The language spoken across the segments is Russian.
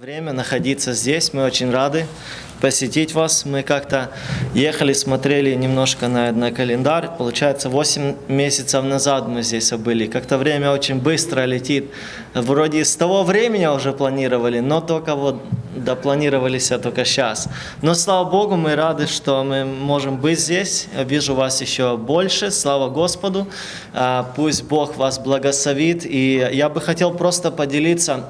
время находиться здесь. Мы очень рады посетить вас. Мы как-то ехали, смотрели немножко на, на календарь. Получается, 8 месяцев назад мы здесь были. Как-то время очень быстро летит. Вроде с того времени уже планировали, но только вот допланировались только сейчас. Но слава Богу, мы рады, что мы можем быть здесь. Вижу вас еще больше. Слава Господу. А, пусть Бог вас благословит. И я бы хотел просто поделиться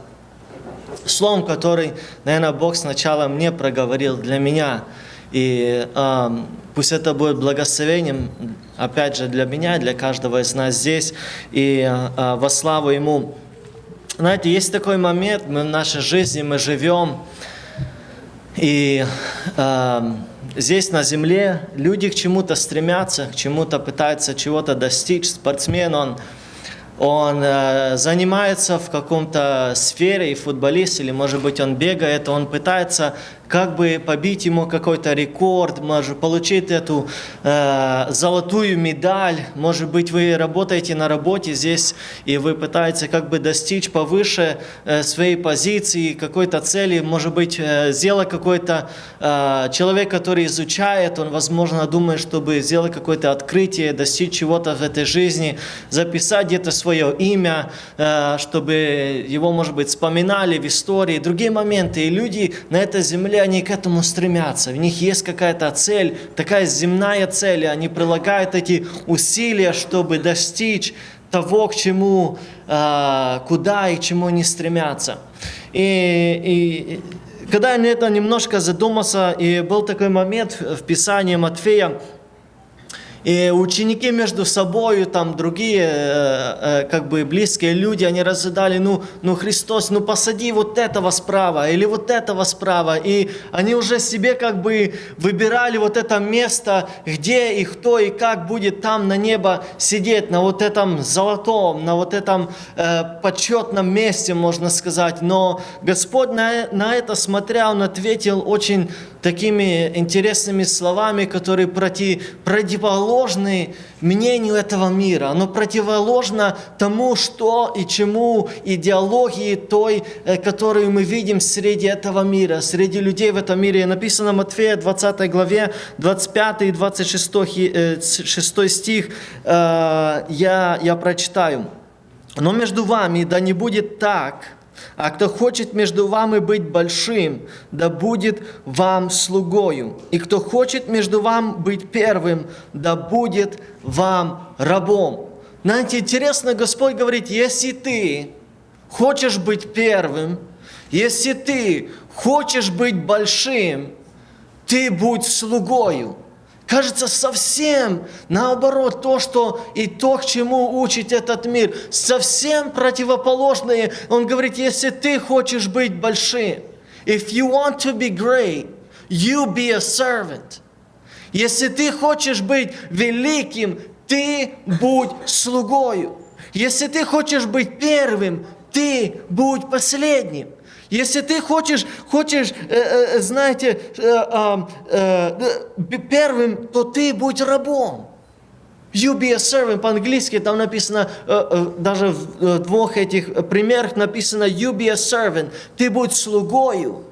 словом, который, наверное, Бог сначала мне проговорил для меня. И э, пусть это будет благословением, опять же, для меня, для каждого из нас здесь. И э, во славу Ему. Знаете, есть такой момент мы в нашей жизни, мы живем, и э, здесь на земле люди к чему-то стремятся, к чему-то пытаются чего-то достичь. Спортсмен, он он э, занимается в каком-то сфере, и футболист, или может быть он бегает, он пытается как бы побить ему какой-то рекорд, может получить эту э, золотую медаль, может быть вы работаете на работе здесь, и вы пытаетесь как бы достичь повыше э, своей позиции, какой-то цели, может быть э, сделать какой-то э, человек, который изучает, он возможно думает, чтобы сделать какое-то открытие, достичь чего-то в этой жизни, записать где-то свое имя, э, чтобы его, может быть, вспоминали в истории, другие моменты, и люди на этой земле они к этому стремятся. В них есть какая-то цель, такая земная цель, и они прилагают эти усилия, чтобы достичь того, к чему, а, куда и чему они стремятся. И, и когда я на это немножко задумался, и был такой момент в Писании Матфея, и ученики между собой, там другие, э, э, как бы близкие люди, они разжидали, ну, ну Христос, ну посади вот этого справа или вот этого справа. И они уже себе как бы выбирали вот это место, где и кто и как будет там на небо сидеть, на вот этом золотом, на вот этом э, почетном месте, можно сказать. Но Господь на, на это смотря, Он ответил очень такими интересными словами, которые против, противоположны мнению этого мира. Оно противоположно тому, что и чему идеологии той, э, которую мы видим среди этого мира, среди людей в этом мире. Написано в Матфея 20 главе 25 и 26 6 стих, э, я, я прочитаю. «Но между вами да не будет так, а кто хочет между вами быть большим, да будет вам слугою. И кто хочет между вами быть первым, да будет вам рабом. Знаете, интересно, Господь говорит, если ты хочешь быть первым, если ты хочешь быть большим, ты будь слугою. Кажется, совсем наоборот, то, что и то, к чему учит этот мир, совсем противоположное. Он говорит, если ты хочешь быть большим, if you want to be great, you be a servant. Если ты хочешь быть великим, ты будь слугою. Если ты хочешь быть первым, ты будь последним. Если ты хочешь, хочешь э, э, знаете, э, первым, то ты будь рабом. You be a servant. По-английски там написано, даже в двух этих примерах написано you be a servant. Ты будь слугою.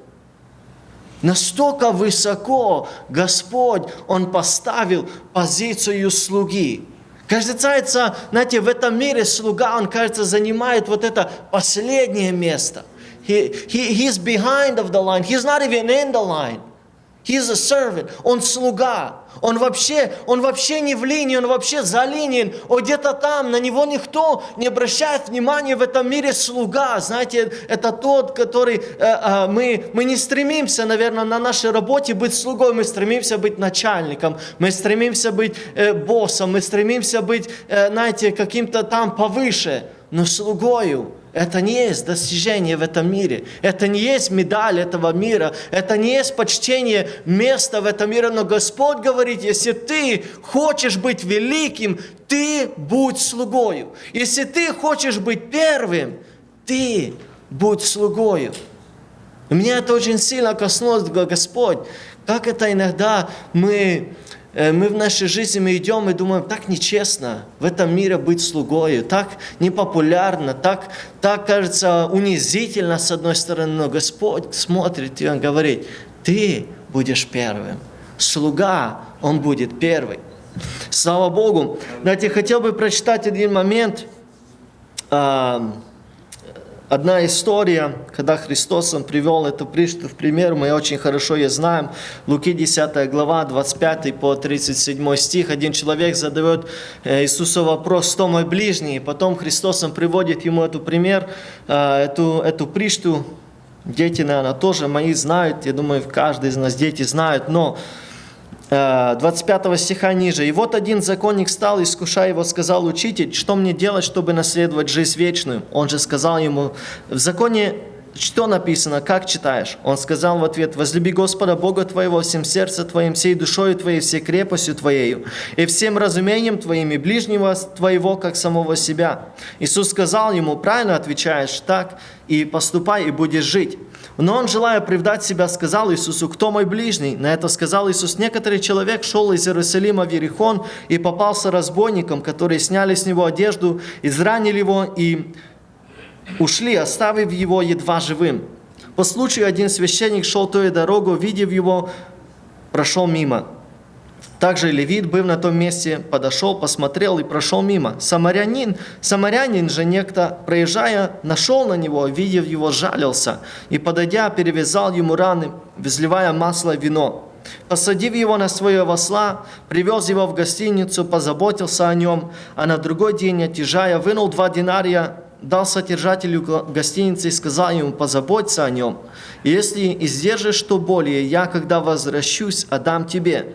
Настолько высоко Господь, Он поставил позицию слуги. Кажется, знаете, в этом мире слуга, он, кажется, занимает вот это последнее место – He, he, he's behind of the line. He's not even in the line. He's a servant. Он слуга. Он вообще, он вообще не в линии, он вообще за линией. Он где-то там, на него никто не обращает внимания в этом мире слуга. Знаете, это тот, который э, э, мы, мы не стремимся, наверное, на нашей работе быть слугой, мы стремимся быть начальником, мы стремимся быть э, боссом, мы стремимся быть, э, знаете, каким-то там повыше, но слугою. Это не есть достижение в этом мире. Это не есть медаль этого мира. Это не есть почтение места в этом мире. Но Господь говорит, если ты хочешь быть великим, ты будь слугою. Если ты хочешь быть первым, ты будь слугою. Меня это очень сильно коснулось, Господь, как это иногда мы мы в нашей жизни мы идем и думаем, так нечестно в этом мире быть слугой, так непопулярно, так, так кажется унизительно с одной стороны, но Господь смотрит и Он говорит, ты будешь первым, слуга, он будет первый. Слава Богу. Знаете, хотел бы прочитать один момент, Одна история, когда Христос он привел эту пришту в пример, мы очень хорошо ее знаем. Луки 10 глава, 25 по 37 стих. Один человек задает э, Иисусу вопрос, кто мой ближний? И потом Христос он приводит ему эту пример, э, эту, эту пришту. Дети, наверное, тоже мои знают, я думаю, каждый из нас дети знают, но 25 э, стиха ниже. «И вот один законник стал, искушая его, сказал, «Учитель, что мне делать, чтобы наследовать жизнь вечную?» Он же сказал ему, «В законе что написано, как читаешь? Он сказал в ответ, возлюби Господа Бога твоего всем сердцем твоим, всей душою твоей, всей крепостью твоею, и всем разумением твоим, и ближнего твоего, как самого себя. Иисус сказал ему, правильно отвечаешь так, и поступай, и будешь жить. Но он, желая оправдать себя, сказал Иисусу, кто мой ближний? На это сказал Иисус, некоторый человек шел из Иерусалима в Ерихон и попался разбойникам, которые сняли с него одежду, изранили его и ушли, оставив его едва живым. По случаю один священник шел той дорогу, видев его, прошел мимо. Также левит, был на том месте, подошел, посмотрел и прошел мимо. Самарянин, самарянин же некто, проезжая, нашел на него, видев его, жалился, и, подойдя, перевязал ему раны, взливая масло и вино. Посадив его на своего осла, привез его в гостиницу, позаботился о нем, а на другой день, отъезжая, вынул два динария, дал содержателю гостиницы и сказал ему, позаботься о нем. Если издержишь что более, я, когда возвращусь, отдам тебе.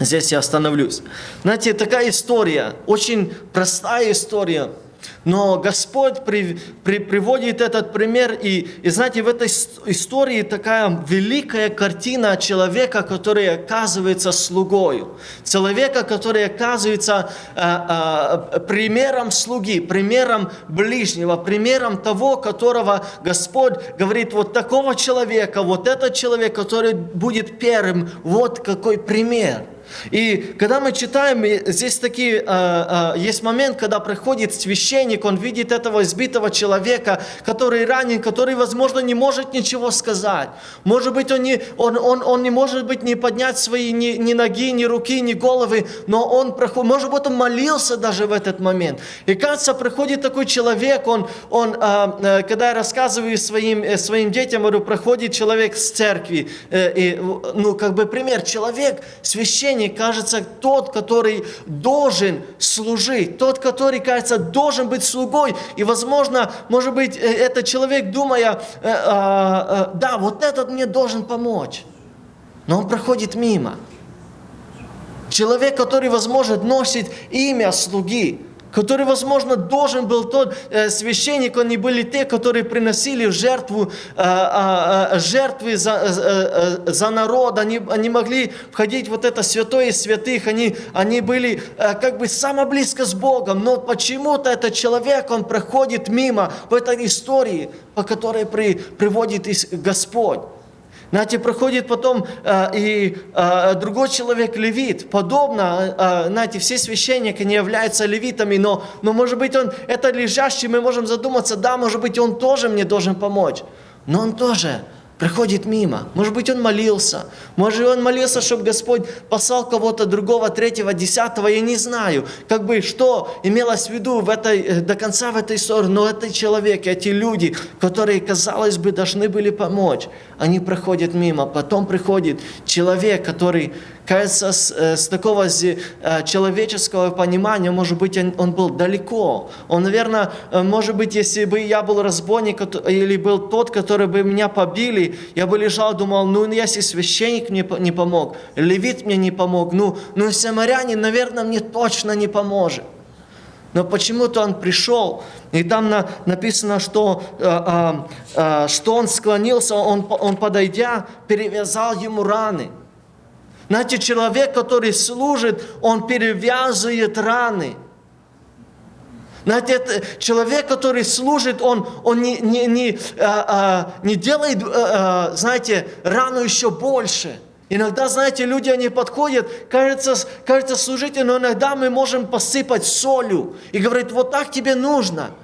Здесь я остановлюсь. Знаете, такая история, очень простая история, но Господь при, при, приводит этот пример, и, и знаете, в этой истории такая великая картина человека, который оказывается слугой, человека, который оказывается а, а, примером слуги, примером ближнего, примером того, которого Господь говорит, вот такого человека, вот этот человек, который будет первым, вот какой пример. И когда мы читаем, здесь такие, а, а, есть момент, когда приходит священник, он видит этого избитого человека, который ранен, который, возможно, не может ничего сказать. Может быть, он не, он, он, он не может быть не поднять свои ни, ни ноги, ни руки, ни головы, но он, проходит, может быть, он молился даже в этот момент. И кажется, приходит такой человек, он, он а, когда я рассказываю своим, э, своим детям, говорю, проходит человек с церкви, э, и, ну, как бы пример, человек, священник, служении, кажется, тот, который должен служить, тот, который, кажется, должен быть слугой. И, возможно, может быть, э, этот человек, думая, э, э, да, вот этот мне должен помочь. Но он проходит мимо. Человек, который, возможно, носит имя слуги, который, возможно, должен был тот э, священник, они были те, которые приносили жертву, э, э, жертвы за, э, э, за народ, они, они могли входить вот это святое из святых, они, они были э, как бы само близко с Богом, но почему-то этот человек, он проходит мимо в этой истории, по которой при, приводит Господь. Знаете, проходит потом э, и э, другой человек левит. Подобно, э, знаете, все священники не являются левитами, но, но может быть он, это лежащий, мы можем задуматься, да, может быть он тоже мне должен помочь. Но он тоже проходит мимо. Может быть, он молился. Может, он молился, чтобы Господь послал кого-то другого, третьего, десятого, я не знаю. Как бы, что имелось в виду в этой, э, до конца в этой истории. Но это человек, эти люди, которые, казалось бы, должны были помочь, они проходят мимо. Потом приходит человек, который Кажется, с, э, с такого э, человеческого понимания, может быть, он, он был далеко. Он, наверное, э, может быть, если бы я был разбойник или был тот, который бы меня побили, я бы лежал, думал, ну, если священник мне не помог, левит мне не помог, ну, ну самарянин, наверное, мне точно не поможет. Но почему-то он пришел, и там на, написано, что, э, э, что он склонился, он, он подойдя, перевязал ему раны – знаете, человек, который служит, он перевязывает раны. Знаете, это человек, который служит, он, он не, не, не, а, а, не делает, а, а знаете, рану еще больше. Иногда, знаете, люди, они подходят, кажется, кажется служитель, но иногда мы можем посыпать солью и говорить, вот так тебе нужно –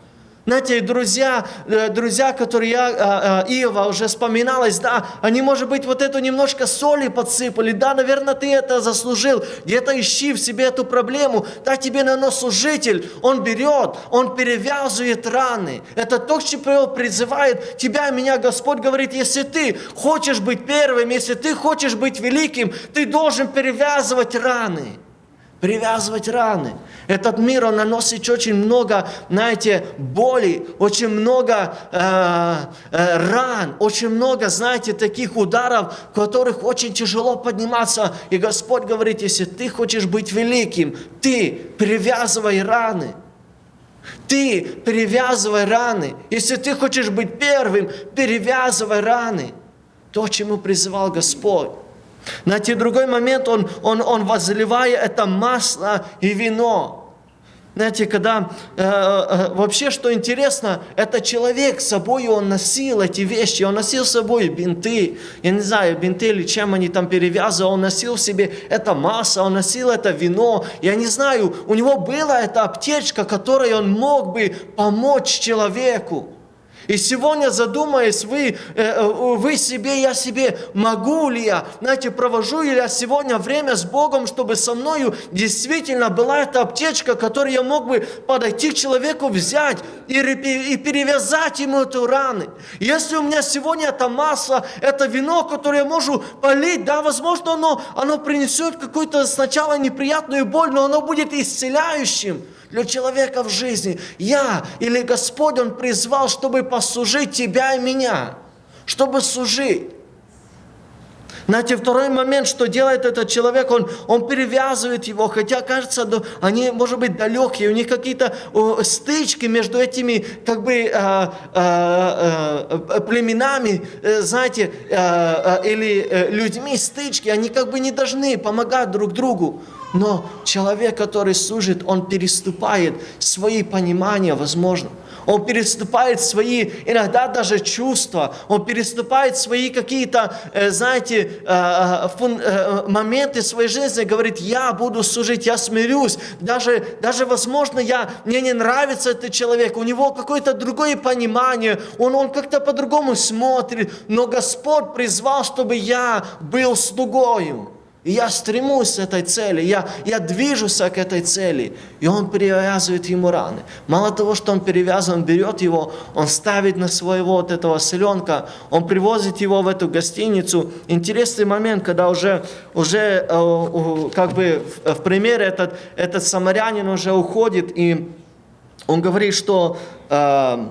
знаете, друзья, э, друзья, которые я, а, а, Иова уже вспоминалась, да, они, может быть, вот эту немножко соли подсыпали, да, наверное, ты это заслужил, где-то ищи в себе эту проблему, да, тебе на служитель, он берет, он перевязывает раны. Это то, к призывает тебя и меня. Господь говорит, если ты хочешь быть первым, если ты хочешь быть великим, ты должен перевязывать раны привязывать раны. Этот мир, он наносит очень много, знаете, боли, очень много э, э, ран, очень много, знаете, таких ударов, которых очень тяжело подниматься. И Господь говорит, если ты хочешь быть великим, ты привязывай раны. Ты перевязывай раны. Если ты хочешь быть первым, перевязывай раны. То, чему призывал Господь. На те другой момент он, он, он возливая это масло и вино. Знаете, когда э, э, вообще, что интересно, это человек с собой, он носил эти вещи, он носил с собой бинты, я не знаю, бинты или чем они там перевязывали, он носил в себе это масло, он носил это вино, я не знаю, у него была эта аптечка, которой он мог бы помочь человеку. И сегодня задумаясь, вы, э, э, вы себе, я себе, могу ли я, знаете, провожу ли я сегодня время с Богом, чтобы со мною действительно была эта аптечка, которую я мог бы подойти к человеку, взять и, и перевязать ему эту раны. Если у меня сегодня это масло, это вино, которое я могу полить, да, возможно, оно, оно принесет какую-то сначала неприятную боль, но оно будет исцеляющим для человека в жизни. Я или Господь, Он призвал, чтобы послужить тебя и меня, чтобы служить. Знаете, второй момент, что делает этот человек, он, он перевязывает его, хотя кажется, они, может быть, далекие, у них какие-то стычки между этими, как бы, э, э, э, племенами, э, знаете, э, э, или э, людьми стычки, они как бы не должны помогать друг другу. Но человек, который служит, он переступает свои понимания, возможно. Он переступает свои, иногда даже чувства. Он переступает свои какие-то, э, знаете, э, э, моменты своей жизни. Говорит, я буду служить, я смирюсь. Даже, даже возможно, я, мне не нравится этот человек. У него какое-то другое понимание. Он, он как-то по-другому смотрит. Но Господь призвал, чтобы я был слугою. И я стремусь к этой цели, я, я движусь к этой цели. И он перевязывает ему раны. Мало того, что он перевязан, берет его, он ставит на своего вот этого селенка, он привозит его в эту гостиницу. Интересный момент, когда уже, уже э, как бы в, в примере этот, этот самарянин уже уходит, и он говорит, что, э,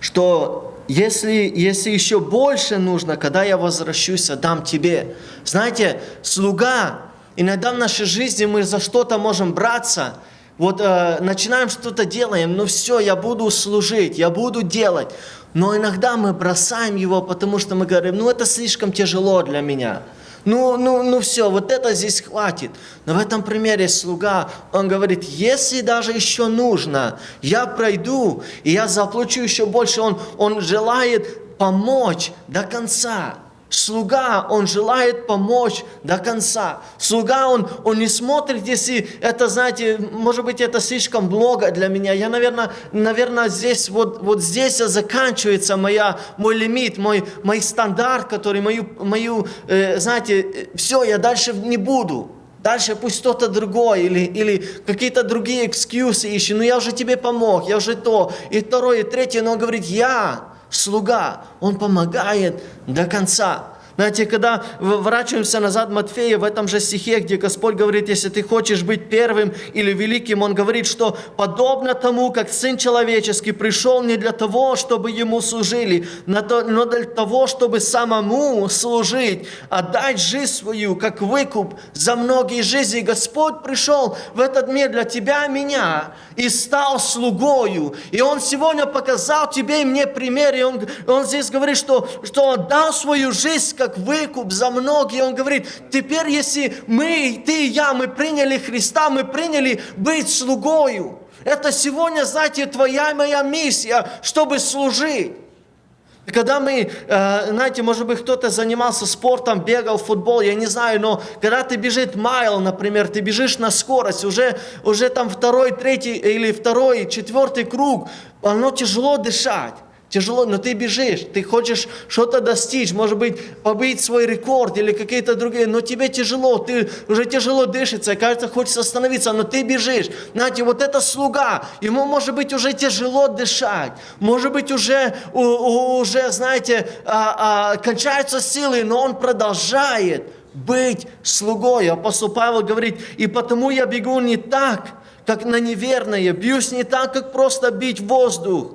что если, если еще больше нужно, когда я возвращусь, отдам тебе. Знаете, слуга, иногда в нашей жизни мы за что-то можем браться, вот э, начинаем что-то делаем, ну все, я буду служить, я буду делать. Но иногда мы бросаем его, потому что мы говорим, ну это слишком тяжело для меня. Ну, ну, ну все, вот это здесь хватит. Но в этом примере слуга, он говорит, если даже еще нужно, я пройду, и я заплачу еще больше. Он, он желает помочь до конца. Слуга, он желает помочь до конца. Слуга, он, он не смотрит, если это, знаете, может быть, это слишком много для меня. Я, наверное, наверное здесь, вот, вот здесь заканчивается моя, мой лимит, мой, мой стандарт, который, мою, мою э, знаете, э, все, я дальше не буду. Дальше пусть кто-то другой или, или какие-то другие экскьюзы ищет. Ну я уже тебе помог, я уже то, и второе, и третье. Но он говорит, я слуга, он помогает до конца. Знаете, когда ворачиваемся назад Матфея в этом же стихе, где Господь говорит, если ты хочешь быть первым или великим, Он говорит, что подобно тому, как Сын Человеческий пришел не для того, чтобы Ему служили, но для того, чтобы самому служить, отдать жизнь свою, как выкуп за многие жизни. Господь пришел в этот мир для тебя и меня и стал слугою. И Он сегодня показал тебе и мне пример, и Он, он здесь говорит, что, что отдал свою жизнь, как выкуп за многие. Он говорит, теперь если мы, ты и я, мы приняли Христа, мы приняли быть слугою. Это сегодня, знаете, твоя и моя миссия, чтобы служить. Когда мы, э, знаете, может быть, кто-то занимался спортом, бегал в футбол, я не знаю, но когда ты бежишь майл, например, ты бежишь на скорость, уже, уже там второй, третий или второй, четвертый круг, оно тяжело дышать тяжело, но ты бежишь, ты хочешь что-то достичь, может быть, побить свой рекорд или какие-то другие, но тебе тяжело, ты уже тяжело дышится, кажется, хочется остановиться, но ты бежишь. Знаете, вот это слуга, ему может быть уже тяжело дышать, может быть уже, уже знаете, а, а, кончаются силы, но он продолжает быть слугой. Апостол Павел говорит, и потому я бегу не так, как на неверное, бьюсь не так, как просто бить воздух,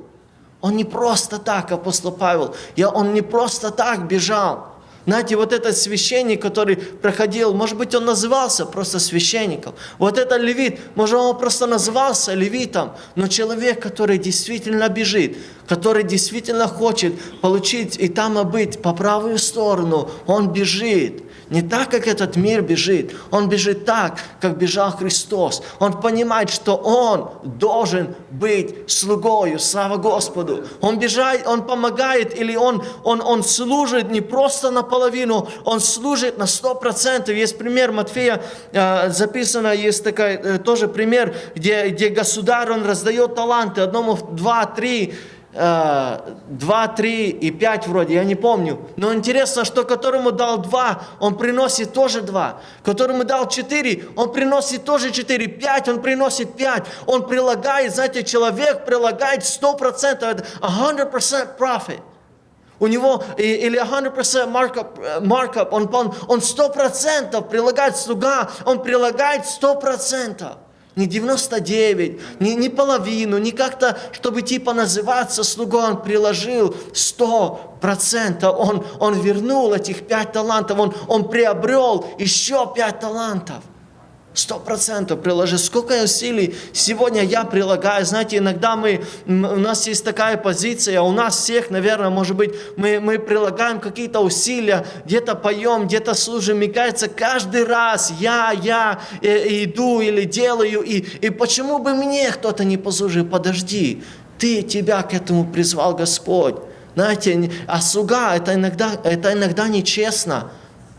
он не просто так, апостол Павел, я, он не просто так бежал. Знаете, вот этот священник, который проходил, может быть, он назывался просто священником. Вот этот левит, может, он просто назывался левитом. Но человек, который действительно бежит, который действительно хочет получить и там быть по правую сторону, он бежит. Не так, как этот мир бежит. Он бежит так, как бежал Христос. Он понимает, что он должен быть слугою. Слава Господу. Он бежает, он помогает, или он, он, он служит не просто наполовину, он служит на сто процентов. Есть пример Матфея, э, записано, есть такой э, тоже пример, где, где государь, он раздает таланты, одному два, три, 2, 3 и 5 вроде, я не помню. Но интересно, что которому дал 2, он приносит тоже 2. Которому дал 4, он приносит тоже 4. 5, он приносит 5. Он прилагает, знаете, человек прилагает 100%, 100% profit. У него или 100% markup, markup он, он, он 100% прилагает слуга, он прилагает 100% не 99, не, не половину, не как-то, чтобы типа называться слугой, он приложил 100%, он, он вернул этих пять талантов, он, он приобрел еще пять талантов – Сто процентов приложи. Сколько усилий сегодня я прилагаю. Знаете, иногда мы, у нас есть такая позиция, у нас всех, наверное, может быть, мы, мы прилагаем какие-то усилия, где-то поем, где-то служим. Мне кажется, каждый раз я, я э, иду или делаю. И, и почему бы мне кто-то не послужил? Подожди, ты, тебя к этому призвал Господь. Знаете, а слуга, это иногда, это иногда нечестно.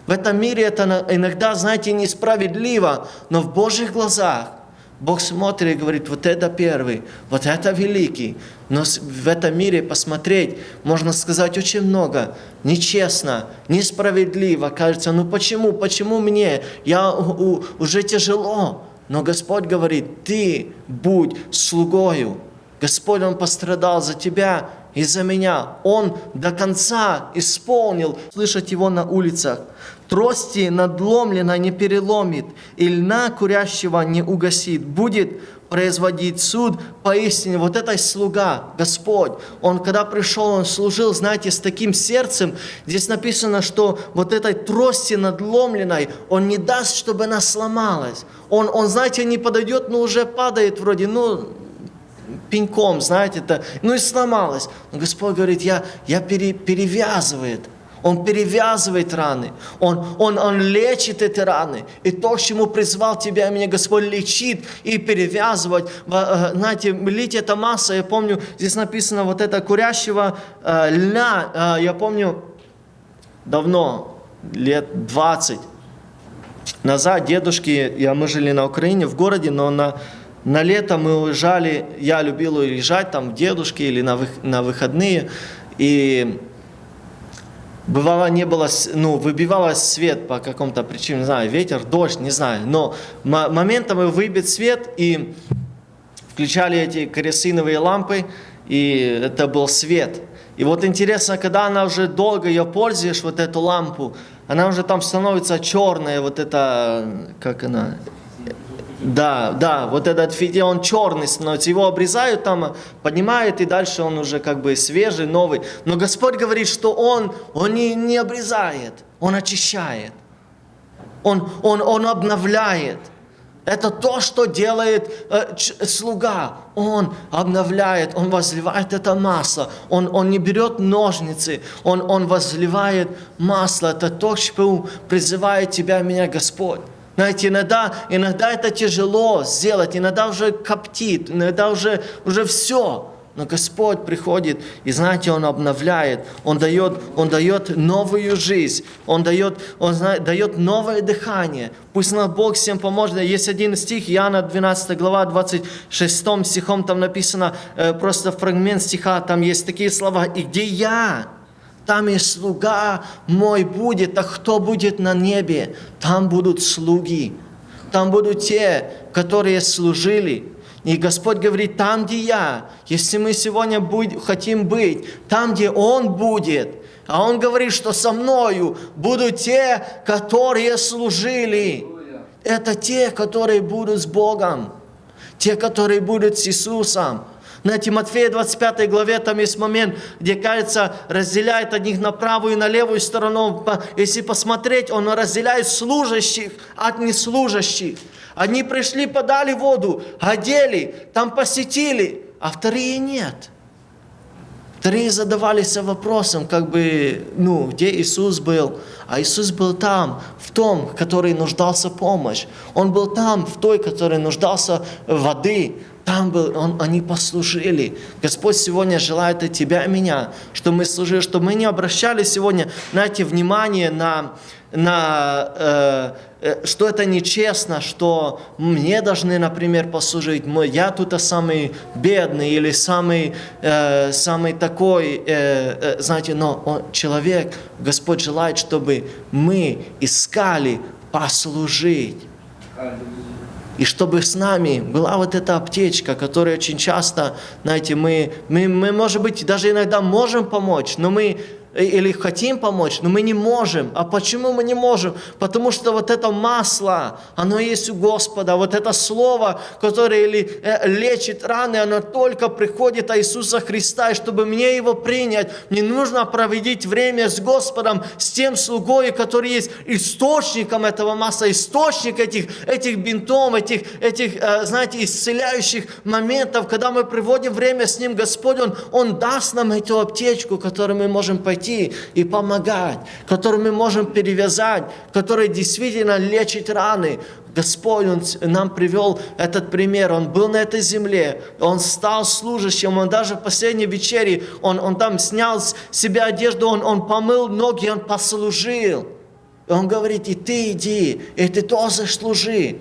В этом мире это иногда, знаете, несправедливо, но в Божьих глазах Бог смотрит и говорит, вот это первый, вот это великий. Но в этом мире посмотреть, можно сказать, очень много. Нечестно, несправедливо. Кажется, ну почему, почему мне? Я у, уже тяжело. Но Господь говорит, ты будь слугою. Господь, Он пострадал за тебя и за меня. Он до конца исполнил. Слышать Его на улицах трости надломлено не переломит, и льна курящего не угасит, будет производить суд поистине. Вот это слуга, Господь, Он когда пришел, Он служил, знаете, с таким сердцем. Здесь написано, что вот этой трости надломленной Он не даст, чтобы она сломалась. Он, он знаете, не подойдет, но уже падает вроде, ну, пеньком, знаете, это, ну и сломалась. Но Господь говорит, я, я пере, перевязывает он перевязывает раны, он, он, он лечит эти раны. И то, к чему призвал тебя и меня Господь, лечит и перевязывать. Э, знаете, лить это масса, я помню, здесь написано вот это курящего э, льна, э, я помню, давно, лет 20 назад, дедушки, я, мы жили на Украине, в городе, но на, на лето мы уезжали, я любил уезжать там в дедушки или на, вы, на выходные, и Бывало, не было, ну, выбивалось свет по какому-то причине, не знаю, ветер, дождь, не знаю. Но моментами выбит свет, и включали эти керосиновые лампы, и это был свет. И вот интересно, когда она уже долго ее пользуешь, вот эту лампу, она уже там становится черная, вот это, как она, да, да, вот этот фитиль, он черный становится, его обрезают там, поднимают, и дальше он уже как бы свежий, новый. Но Господь говорит, что Он, Он не, не обрезает, Он очищает, Он, он, он обновляет. Это то, что делает э, слуга. Он обновляет, он возливает это масло. Он, он не берет ножницы, он, он возливает масло. Это то, что призывает тебя, меня Господь. Знаете, иногда, иногда это тяжело сделать, иногда уже коптит, иногда уже, уже все. Но Господь приходит, и знаете, Он обновляет, Он дает, Он дает новую жизнь, Он дает, Он знает, дает новое дыхание. Пусть нам Бог всем поможет. Есть один стих, Иоанна 12 глава, 26 стихом, там написано, э, просто фрагмент стиха, там есть такие слова, «И где я, там и слуга мой будет, а кто будет на небе, там будут слуги, там будут те, которые служили, и Господь говорит, там, где я, если мы сегодня будь, хотим быть, там, где Он будет, а Он говорит, что со мною будут те, которые служили. Это те, которые будут с Богом, те, которые будут с Иисусом. На Тимофея 25 главе там есть момент, где, кажется, разделяет одних на правую и на левую сторону. Если посмотреть, он разделяет служащих от неслужащих. Одни пришли, подали воду, одели, там посетили, а вторые нет. Вторые задавались вопросом, как бы, ну, где Иисус был? А Иисус был там, в том, который нуждался помощь. Он был там, в той, который нуждался воды. Там был, он, они послужили. Господь сегодня желает от тебя и меня, чтобы мы служили, чтобы мы не обращали сегодня, знаете, внимание на, на э, э, что это нечестно, что мне должны, например, послужить, я тут самый бедный или самый, э, самый такой, э, э, знаете, но он, человек, Господь желает, чтобы мы искали послужить и чтобы с нами была вот эта аптечка, которая очень часто, знаете, мы, мы, мы, может быть, даже иногда можем помочь, но мы или хотим помочь, но мы не можем. А почему мы не можем? Потому что вот это масло, оно есть у Господа. Вот это слово, которое э, лечит раны, оно только приходит от Иисуса Христа. И чтобы мне его принять, мне нужно проводить время с Господом, с тем слугой, который есть источником этого масла, источник этих, этих бинтов, этих, этих, э, знаете, исцеляющих моментов, когда мы приводим время с Ним, Господь, Он, Он даст нам эту аптечку, которую мы можем пойти пойти и помогать, который мы можем перевязать, который действительно лечит раны. Господь он нам привел этот пример. Он был на этой земле, он стал служащим, он даже в последней вечере, он, он там снял с себя одежду, он, он помыл ноги, он послужил. И он говорит, и ты иди, и ты тоже служи.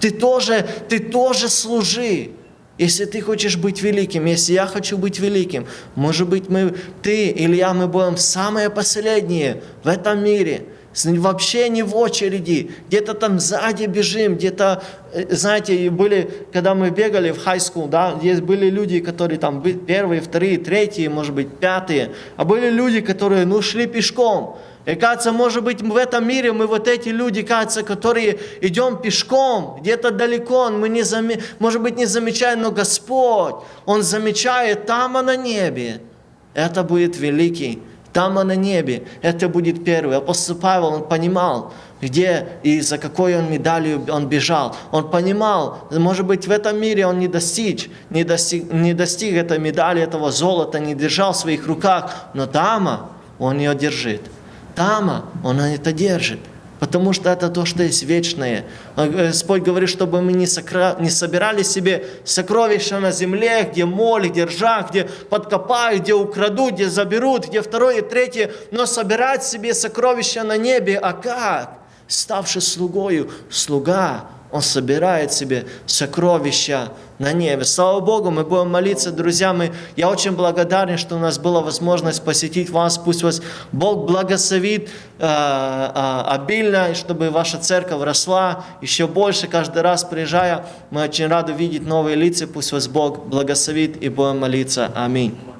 Ты тоже, ты тоже служи. Если ты хочешь быть великим, если я хочу быть великим, может быть, мы, ты или я, мы будем самые последние в этом мире, вообще не в очереди, где-то там сзади бежим, где-то, э, знаете, были, когда мы бегали в high school, да, здесь были люди, которые там первые, вторые, третьи, может быть, пятые, а были люди, которые, ну, шли пешком, и кажется, может быть, в этом мире мы вот эти люди, кажется, которые идем пешком, где-то далеко, мы не заме... может быть, не замечаем, но Господь, Он замечает там, а на небе. Это будет великий. Там, а на небе. Это будет первый. Апостол Павел, он понимал, где и за какой он медалью он бежал. Он понимал, может быть, в этом мире он не достиг, не достиг, не достиг этой медали, этого золота, не держал в своих руках, но там он ее держит. Тама, Он это держит. Потому что это то, что есть вечное. А, Господь говорит, чтобы мы не, сокра... не собирали себе сокровища на земле, где моль, где ржа, где подкопают, где украдут, где заберут, где второе и третье, но собирать себе сокровища на небе. А как? Ставший слугою, слуга, он собирает себе сокровища на небе. Слава Богу, мы будем молиться, друзья. Мы, я очень благодарен, что у нас была возможность посетить вас. Пусть вас Бог благословит э, э, обильно, чтобы ваша церковь росла еще больше. Каждый раз приезжая, мы очень рады видеть новые лица. Пусть вас Бог благословит и будем молиться. Аминь.